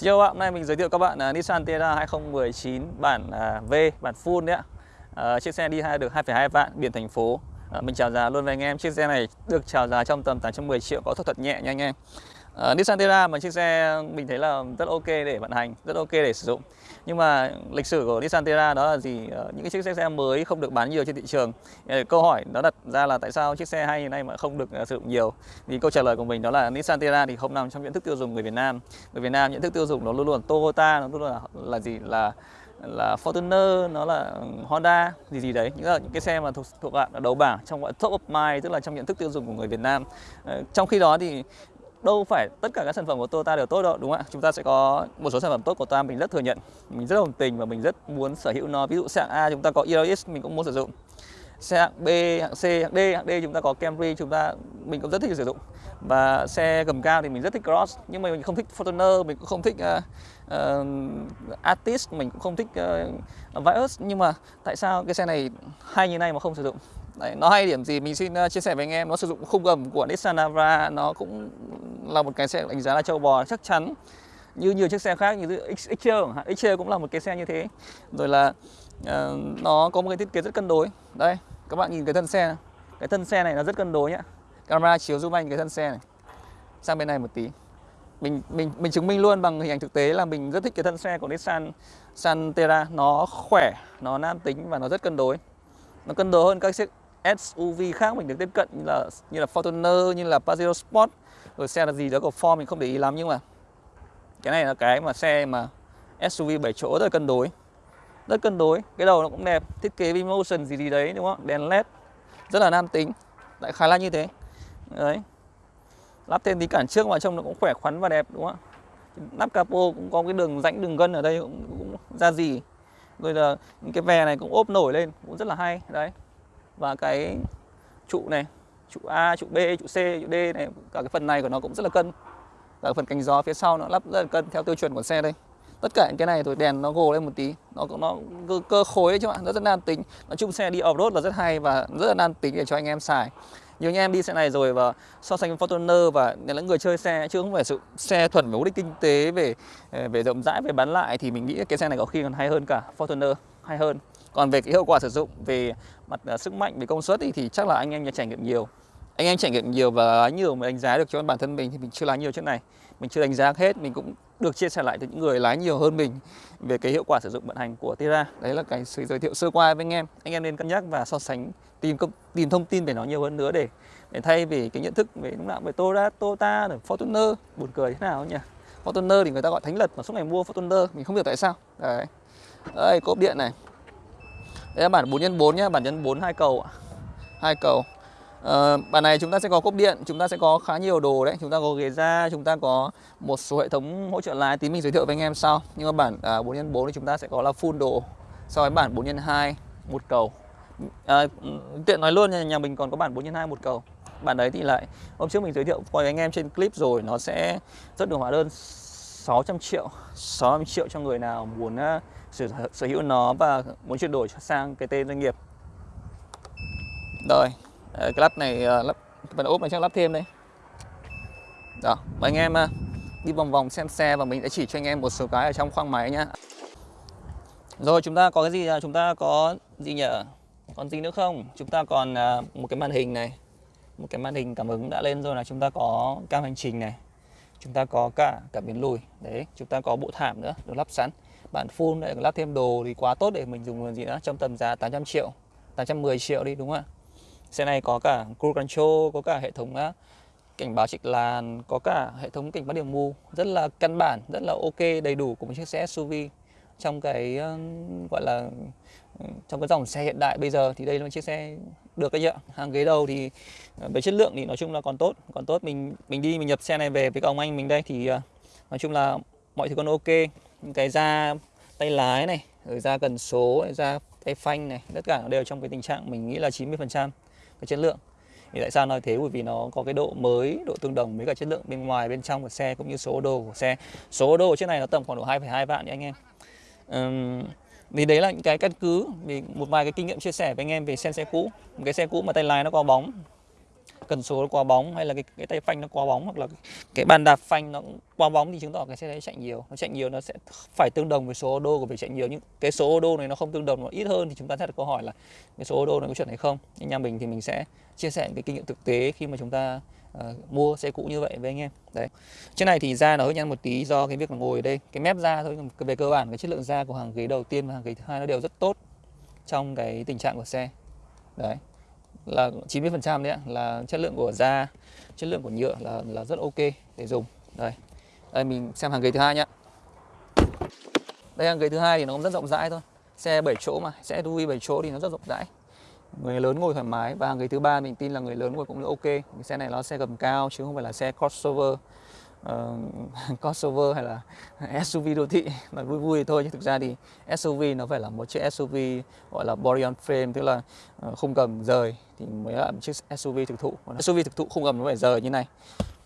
Xin chào các bạn, hôm nay mình giới thiệu các bạn uh, Nissan Terra 2019 bản uh, V, bản full đấy ạ. Uh, chiếc xe đi hai được 2,2 vạn biển thành phố. Uh, mình chào giá luôn với anh em. Chiếc xe này được chào giá trong tầm 810 triệu có thuật thuật nhẹ nha anh em. Uh, Nissan Terra mà chiếc xe mình thấy là rất ok để vận hành, rất ok để sử dụng. Nhưng mà lịch sử của Nissan Terra đó là gì? Uh, những cái chiếc xe mới không được bán nhiều trên thị trường. Uh, câu hỏi nó đặt ra là tại sao chiếc xe hay như này mà không được uh, sử dụng nhiều? Thì câu trả lời của mình đó là Nissan Terra thì không nằm trong nhận thức tiêu dùng người Việt Nam. Người Việt Nam nhận thức tiêu dùng nó luôn luôn Toyota, nó luôn luôn là, là gì? Là là Fortuner, nó là ừ, Honda gì gì đấy những là những cái xe mà thuộc thuộc dạng đầu bảng trong gọi top of mind tức là trong nhận thức tiêu dùng của người Việt Nam. trong khi đó thì đâu phải tất cả các sản phẩm của Toyota đều tốt đâu đúng không ạ? Chúng ta sẽ có một số sản phẩm tốt của Toyota mình rất thừa nhận mình rất đồng tình và mình rất muốn sở hữu nó. Ví dụ xe hạng A chúng ta có Yaris mình cũng muốn sử dụng. Xe hạng B hạng C hạng D hạng D chúng ta có Camry chúng ta mình cũng rất thích sử dụng. Và xe gầm cao thì mình rất thích Cross nhưng mà mình không thích Fortuner mình cũng không thích uh, uh, Artist mình cũng không thích uh, Vios. Nhưng mà tại sao cái xe này hay như này mà không sử dụng? Đấy, nó hay điểm gì mình xin ờ, chia sẻ với anh em nó sử dụng khung gầm của Nissan Navara nó cũng là một cái xe đánh giá là châu bò chắc chắn. Như nhiều chiếc xe khác như XL XL cũng là một cái xe như thế. Rồi là uh, nó có một cái thiết kế rất cân đối. Đây các bạn nhìn cái thân xe này. cái thân xe này là rất cân đối nhá. Camera chiếu giúp anh cái thân xe này. Sang bên này một tí. Mình mình mình chứng minh luôn bằng hình ảnh thực tế là mình rất thích cái thân xe của Nissan Santera. Nó khỏe nó nam tính và nó rất cân đối. Nó cân đối hơn các chiếc SUV khác mình được tiếp cận như là như là Fortuner như là Pajero Sport. Rồi xe là gì đó của Ford mình không để ý lắm nhưng mà cái này là cái mà xe mà SUV 7 chỗ rất là cân đối. Rất cân đối cái đầu nó cũng đẹp thiết kế V-Motion gì gì đấy đúng không? Đèn led rất là nam tính lại khá là như thế. Đấy. Lắp thêm tí cản trước vào trông nó cũng khỏe khoắn và đẹp đúng không lắp capo cũng có cái đường rãnh đường gân ở đây cũng, cũng ra gì. Rồi là những cái vè này cũng ốp nổi lên cũng rất là hay đấy và cái trụ này trụ A trụ B trụ C trụ D này cả cái phần này của nó cũng rất là cân. Cả phần cánh gió phía sau nó lắp rất là cân theo tiêu chuẩn của xe đây. Tất cả những cái này rồi đèn nó gồ lên một tí. Nó nó cơ, cơ khối đấy chứ bạn rất là nam tính. Nói chung xe đi off road là rất hay và rất là nan tính để cho anh em xài. Nhiều anh em đi xe này rồi và so sánh với Fortuner và những người chơi xe chứ không phải sự xe thuần về mục đích kinh tế về về rộng rãi về bán lại thì mình nghĩ cái xe này có khi còn hay hơn cả Fortuner hay hơn còn về cái hiệu quả sử dụng về mặt uh, sức mạnh về công suất thì, thì chắc là anh em trải nghiệm nhiều. Anh em trải nghiệm nhiều và lái nhiều mà đánh giá được cho bản thân mình thì mình chưa lái nhiều chiếc này. Mình chưa đánh giá hết mình cũng được chia sẻ lại từ những người lái nhiều hơn mình về cái hiệu quả sử dụng vận hành của Tira. Đấy là cái sự giới thiệu sơ qua với anh em. Anh em nên cân nhắc và so sánh tìm tìm thông tin về nó nhiều hơn nữa để để thay vì cái nhận thức về lúc nào về Toyota, Toyota, Fortuner. Buồn cười thế nào nhỉ? Fortuner thì người ta gọi thánh lật mà suốt ngày mua Fortuner mình không hiểu tại sao. Đấy. Đây cốp điện này đây là bản 4x4 nhá bản nhân 4 hai cầu ạ. hai cầu. Ờ, uh, bản này chúng ta sẽ có cốc điện, chúng ta sẽ có khá nhiều đồ đấy. Chúng ta có ghế da, chúng ta có một số hệ thống hỗ trợ lái Tí mình giới thiệu với anh em sau. Nhưng mà bản uh, à, 4x4 thì chúng ta sẽ có là full đồ. So với bản 4x2 một cầu. À, Tiện nói luôn nhà, nhà mình còn có bản 4x2 một cầu. Bản đấy thì lại hôm trước mình giới thiệu với anh em trên clip rồi Nó sẽ rất được hóa đơn 600 triệu 600 triệu cho người nào muốn uh, sở, sở hữu nó và muốn chuyển đổi sang cái tên doanh nghiệp. Rồi ờ, cái lắp này ờ, lắp phần ốp này chắc lắp thêm đây. Đó mời anh em ờ, đi vòng vòng xem xe và mình sẽ chỉ cho anh em một số cái ở trong khoang máy nhá. Rồi chúng ta có cái gì chúng ta có gì nhỉ? Còn gì nữa không? Chúng ta còn một cái màn hình này. Một cái màn hình cảm ứng đã lên rồi là chúng ta có cam hành trình này. Chúng ta có cả cảm biến lùi. Đấy chúng ta có bộ thảm nữa được lắp sẵn bản full lại lắp thêm đồ thì quá tốt để mình dùng gì đó trong tầm giá 800 triệu 810 triệu đi đúng không ạ Xe này có cả cruise control, có cả hệ thống cảnh báo trịch làn, có cả hệ thống cảnh báo điểm mù rất là căn bản, rất là ok, đầy đủ của một chiếc xe SUV trong cái gọi là ừ, trong cái dòng xe hiện đại bây giờ thì đây là một chiếc xe được đấy ạ. Hàng ghế đầu thì ờ, về chất lượng thì nói chung là còn tốt, còn tốt mình mình đi mình nhập xe này về với các ông anh mình đây thì ờ, nói chung là mọi thứ còn ok. Cái da tay lái này, rồi da cần số, da tay phanh này, tất cả đều trong cái tình trạng mình nghĩ là 90% cái chất lượng. Thì tại sao nói thế? Bởi vì nó có cái độ mới độ tương đồng với cả chất lượng bên ngoài bên trong của xe cũng như số đồ của xe. Số đồ trên này nó tầm khoảng độ 2,2 vạn nha anh em. Uhm, thì đấy là những cái căn cứ vì một vài cái kinh nghiệm chia sẻ với anh em về xe xe cũ. Một cái xe cũ mà tay lái nó có bóng cần số nó quá bóng hay là cái cái tay phanh nó quá bóng hoặc là cái bàn đạp phanh nó quá bóng thì chứng tỏ cái xe đấy chạy nhiều. Nó chạy nhiều nó sẽ phải tương đồng với số ô đô của việc chạy nhiều. Nhưng cái số ô đô này nó không tương đồng nó ít hơn thì chúng ta sẽ đặt câu hỏi là cái số ô đô này có chuẩn hay không? Nhưng nhà mình thì mình sẽ chia sẻ cái kinh nghiệm thực tế khi mà chúng ta uh, mua xe cũ như vậy với anh em. Đấy. Trên này thì da nó hơi nhăn một tí do cái việc là ngồi ở đây. Cái mép da thôi về cơ bản cái chất lượng da của hàng ghế đầu tiên và hàng ghế thứ hai nó đều rất tốt trong cái tình trạng của xe. Đấy là 90% đấy ạ, là chất lượng của da, chất lượng của nhựa là là rất ok để dùng. Đây. Đây, mình xem hàng ghế thứ hai nhá. Đây, hàng ghế thứ hai thì nó cũng rất rộng rãi thôi. Xe 7 chỗ mà, xe SUV 7 chỗ thì nó rất rộng rãi. Người lớn ngồi thoải mái. Và hàng ghế thứ ba mình tin là người lớn ngồi cũng ok. Cái xe này nó xe gầm cao chứ không phải là xe crossover uh, crossover hay là SUV đô thị mà vui vui thôi. Chứ thực ra thì SUV nó phải là một chiếc SUV gọi là body on frame tức là ờ, uh, khung gầm rời thì mới là một chiếc SUV thực thụ. SUV thực thụ khung gầm nó phải rời như này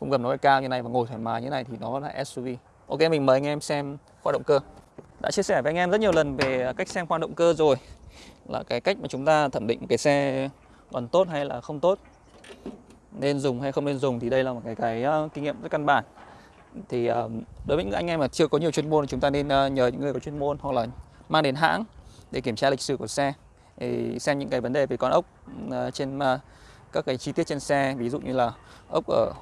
khung gầm nó phải cao như này và ngồi thoải mái như này thì nó là SUV ok mình mời anh em xem khoa động cơ. Đã chia sẻ với anh em rất nhiều lần về cách xem khoa động cơ rồi là cái cách mà chúng ta thẩm định cái xe còn tốt hay là không tốt nên dùng hay không nên dùng thì đây là một cái cái uh, kinh nghiệm rất căn bản thì ờ, đối với những anh em mà chưa có nhiều chuyên môn thì chúng ta nên ờ, nhờ những người có chuyên môn hoặc là mang đến hãng để kiểm tra lịch sử của xe. Để xem những cái vấn đề về con ốc ờ, trên các cái chi tiết trên xe. Ví dụ như là ốc ở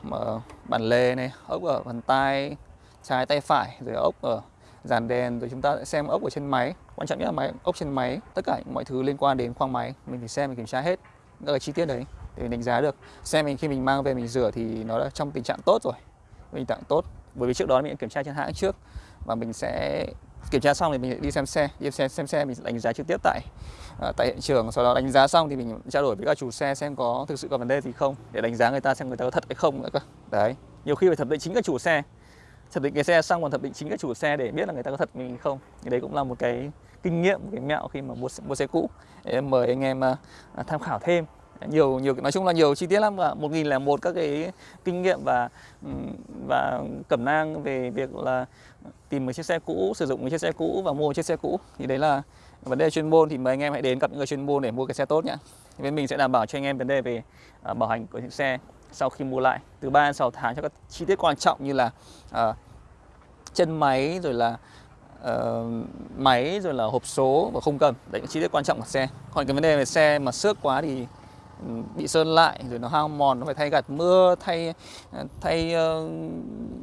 bản lề này, ốc ở bàn tay, trái tay phải, rồi ốc ở dàn đèn. Rồi chúng ta sẽ xem ốc ở trên máy. Quan trọng nhất là máy, ốc trên máy, tất cả mọi thứ liên quan đến khoang máy, mình phải xem, mình kiểm tra hết các cái chi tiết đấy để mình đánh giá được. Xe mình khi mình mang về mình rửa thì nó đã trong tình trạng tốt rồi, tình trạng tốt bởi vì trước đó mình đã kiểm tra trên hãng trước và mình sẽ kiểm tra xong thì mình đi xem xe đi xem xem xe mình sẽ đánh giá trực tiếp tại uh, tại hiện trường. Sau đó đánh giá xong thì mình trao đổi với các chủ xe xem có thực sự có vấn đề gì không để đánh giá người ta xem người ta có thật hay không nữa cơ. Đấy nhiều khi phải thẩm định chính các chủ xe. Thẩm định cái xe xong còn thẩm định chính các chủ xe để biết là người ta có thật mình không. Thì đấy cũng là một cái kinh nghiệm một cái mẹo khi mà mua mua xe cũ. Để mời anh em uh, tham khảo thêm nhiều nhiều nói chung là nhiều chi tiết lắm và một nghìn là một các cái kinh nghiệm và và cẩm nang về việc là tìm một chiếc xe cũ sử dụng một chiếc xe cũ và mua một chiếc xe cũ. Thì đấy là vấn đề chuyên môn thì mời anh em hãy đến gặp những người chuyên môn để mua cái xe tốt nhé bên mình sẽ đảm bảo cho anh em vấn đề về uh, bảo hành của chiếc xe sau khi mua lại. Từ 3 đến 6 tháng cho các chi tiết quan trọng như là uh, chân máy rồi là uh, máy rồi là hộp số và khung cầm. Đấy những chi tiết quan trọng của xe. Còn cái vấn đề về xe mà xước quá thì bị sơn lại, rồi nó hao mòn, nó phải thay gạt mưa, thay ờ, thay ờ,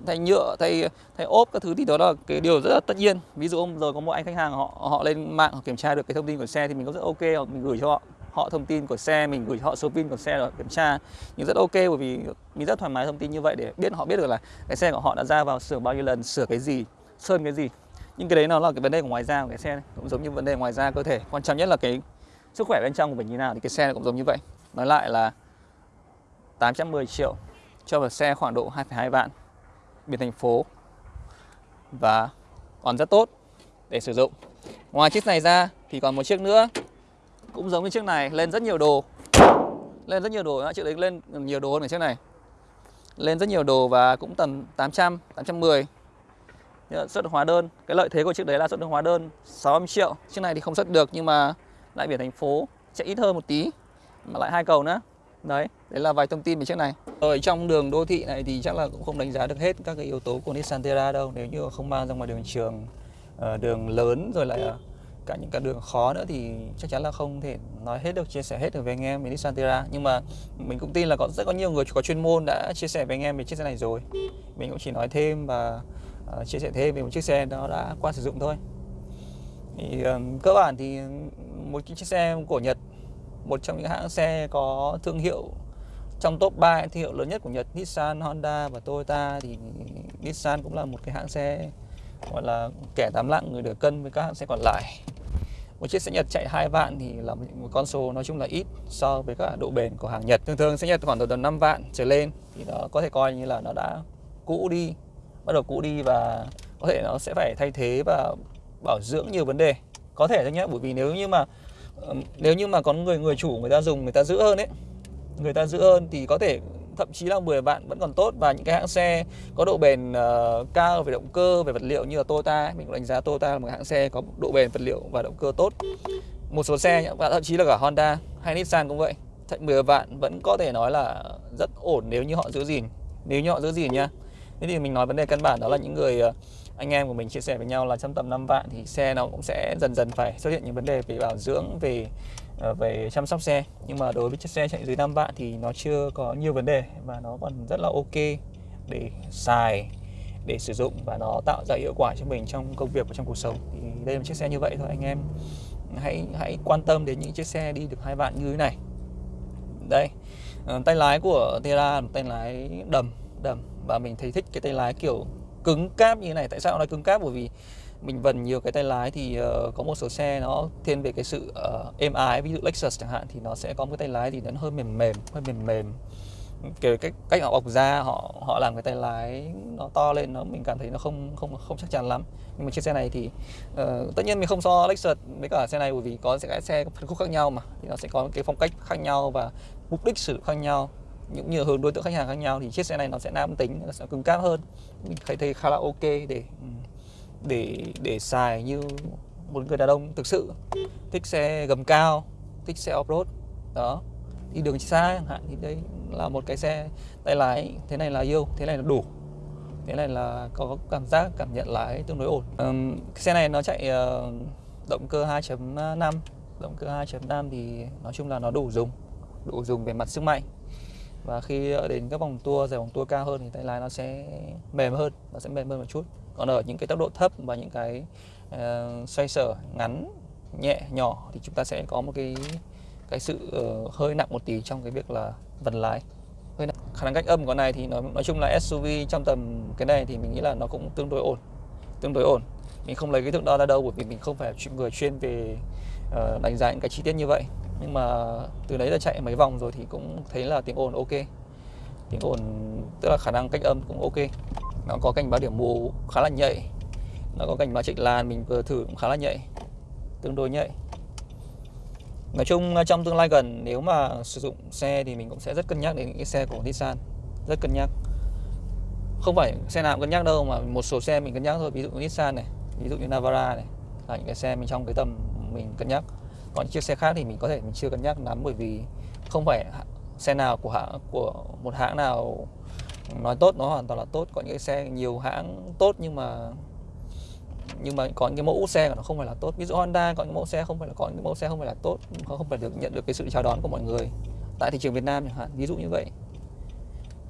thay nhựa, thay thay ốp các thứ thì đó là cái điều rất là tất nhiên. Ví dụ hôm rồi có một anh khách hàng họ họ lên mạng, họ kiểm tra được cái thông tin của xe thì mình cũng rất ok hoặc mình gửi cho họ họ thông tin của xe, mình gửi cho họ số pin của xe rồi kiểm tra. Nhưng rất ok, bởi vì mình rất thoải mái thông tin như vậy để biết, họ biết được là cái xe của họ đã ra vào sửa bao nhiêu lần, sửa cái gì, sơn cái gì. Nhưng cái đấy nó là cái vấn đề của ngoài da của cái xe cũng giống như vấn đề ngoài da cơ thể. Quan trọng nhất là cái sức khỏe bên trong của mình như nào thì cái xe cũng giống như vậy. Nói lại là 810 triệu cho một xe khoảng độ 2,2 vạn biển thành phố và còn rất tốt để sử dụng. Ngoài chiếc này ra thì còn một chiếc nữa cũng giống như chiếc này lên rất nhiều đồ. Lên rất nhiều đồ, chiếc đấy lên nhiều đồ hơn chiếc này. Lên rất nhiều đồ và cũng tầm 800, 810 xuất hóa đơn. Cái lợi thế của chiếc đấy là xuất được hóa đơn 60 triệu. Chiếc này thì không xuất được nhưng mà lại biển thành phố sẽ ít hơn một tí mà lại hai cầu nữa. Đấy. Đấy là vài thông tin về chiếc này. Ở trong đường đô thị này thì chắc là cũng không đánh giá được hết các cái yếu tố của Nissan Terra đâu. Nếu như không mang ra ngoài đường trường ờ, đường lớn rồi lại cả những cái đường khó nữa thì chắc chắn là không thể nói hết được chia sẻ hết được với anh em về Nissan Terra. Nhưng mà mình cũng tin là có rất có nhiều người có chuyên môn đã chia sẻ với anh em về chiếc xe này rồi. Mình cũng chỉ nói thêm và uh, chia sẻ thêm về một chiếc xe nó đã qua sử dụng thôi. Thì cơ bản thì một chiếc xe của Nhật một trong những hãng xe có thương hiệu trong top 3 thương hiệu lớn nhất của Nhật Nissan, Honda và Toyota thì Nissan cũng là một cái hãng xe gọi là kẻ tám lạng người được cân với các hãng xe còn lại. Một chiếc xe Nhật chạy 2 vạn thì là một con số nói chung là ít so với các độ bền của hàng Nhật. Thường thường xe Nhật khoảng từ tầm 5 vạn trở lên thì nó có thể coi như là nó đã cũ đi bắt đầu cũ đi và có thể nó sẽ phải thay thế và bảo dưỡng nhiều vấn đề. Có thể thôi nhé bởi vì nếu như mà nếu như mà có người người chủ người ta dùng người ta giữ hơn ấy người ta giữ hơn thì có thể thậm chí là 10 vạn vẫn còn tốt. Và những cái hãng xe có độ bền uh, cao về động cơ về vật liệu như là Toyota mình cũng đánh giá Toyota là một hãng xe có độ bền vật liệu và động cơ tốt. Một số xe và thậm chí là cả Honda hay Nissan cũng vậy. Thậm 10 vạn vẫn có thể nói là rất ổn nếu như họ giữ gìn. Nếu như họ giữ gìn nha thế thì mình nói vấn đề căn bản đó là những người uh, anh em của mình chia sẻ với nhau là trong tầm 5 vạn thì xe nó cũng sẽ dần dần phải xuất hiện những vấn đề về bảo dưỡng, về ờ, về chăm sóc xe. Nhưng mà đối với chiếc xe chạy dưới 5 vạn thì nó chưa có nhiều vấn đề và nó còn rất là ok để xài, để sử dụng và nó tạo ra hiệu quả cho mình trong công việc và trong cuộc sống. Thì đây là một chiếc xe như vậy thôi. Anh em hãy hãy quan tâm đến những chiếc xe đi được hai vạn như thế này. Đây ờ, tay lái của Terra tay lái đầm đầm. Và mình thấy thích cái tay lái kiểu cứng cáp như thế này. Tại sao nó cứng cáp? Bởi vì mình vần nhiều cái tay lái thì uh, có một số xe nó thiên về cái sự uh, êm ái. Ví dụ Lexus chẳng hạn thì nó sẽ có một cái tay lái thì nó hơi mềm mềm hơi mềm mềm. Kiểu cách cách họ bọc ra họ họ làm cái tay lái nó to lên nó mình cảm thấy nó không không không chắc chắn lắm. Nhưng mà chiếc xe này thì uh, tất nhiên mình không so Lexus với cả xe này bởi vì có cái xe phân khúc khác nhau mà. Thì nó sẽ có cái phong cách khác nhau và mục đích sử dụng khác nhau những nhiều hướng đối tượng khách hàng khác nhau thì chiếc xe này nó sẽ nam tính nó sẽ cứng cáp hơn. Mình thấy thấy khá là ok để để để xài như một người đàn ông thực sự. Thích xe gầm cao thích xe off road đó. Đi đường xa chẳng hạn thì đây là một cái xe tay lái thế này là yêu thế này là đủ. Thế này là có cảm giác cảm nhận lái tương đối ổn. Um, cái xe này nó chạy uh, động cơ 2.5 động cơ 2.5 thì nói chung là nó đủ dùng đủ dùng về mặt sức mạnh và khi đến các vòng tua dài vòng tua cao hơn thì tay lái nó sẽ mềm hơn nó sẽ mềm hơn một chút. Còn ở những cái tốc độ thấp và những cái uh, xoay sở ngắn nhẹ nhỏ thì chúng ta sẽ có một cái cái sự uh, hơi nặng một tí trong cái việc là vần lái. Hơi nặng. khả năng cách âm của này thì nói nói chung là SUV trong tầm cái này thì mình nghĩ là nó cũng tương đối ổn tương đối ổn. Mình không lấy cái thước đo ra đâu bởi vì mình không phải người chuyên về uh, đánh giá những cái chi tiết như vậy nhưng mà từ đấy là chạy mấy vòng rồi thì cũng thấy là tiếng ồn ok. Tiếng ồn, tức là khả năng cách âm cũng ok. Nó có cảnh báo điểm mù khá là nhạy. Nó có cảnh báo chạy làn, mình vừa thử cũng khá là nhạy. Tương đối nhạy. Nói chung trong tương lai gần, nếu mà sử dụng xe thì mình cũng sẽ rất cân nhắc đến những cái xe của Nissan. Rất cân nhắc. Không phải xe nào cũng cân nhắc đâu, mà một số xe mình cân nhắc thôi. Ví dụ như Nissan này, ví dụ như Navara này, là những cái xe mình trong cái tầm mình cân nhắc còn chiếc xe khác thì mình có thể, mình chưa cân nhắc lắm, bởi vì không phải xe nào của hãng, của một hãng nào nói tốt nó hoàn toàn là tốt. Có những cái xe, nhiều hãng tốt nhưng mà nhưng mà có những cái mẫu xe của nó không phải là tốt. Ví dụ Honda có những mẫu xe không phải là, có những mẫu xe không phải là tốt nó không phải được nhận được cái sự chào đón của mọi người tại thị trường Việt Nam chẳng hạn, ví dụ như vậy.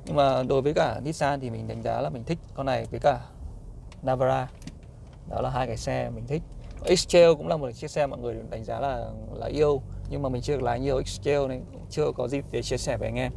Nhưng mà đối với cả Nissan thì mình đánh giá là mình thích con này với cả Navara. Đó là hai cái xe mình thích. X-Trail cũng là một chiếc xe mọi người đánh giá là là yêu. Nhưng mà mình chưa lái nhiều X-Trail nên chưa có dịp để chia sẻ với anh em.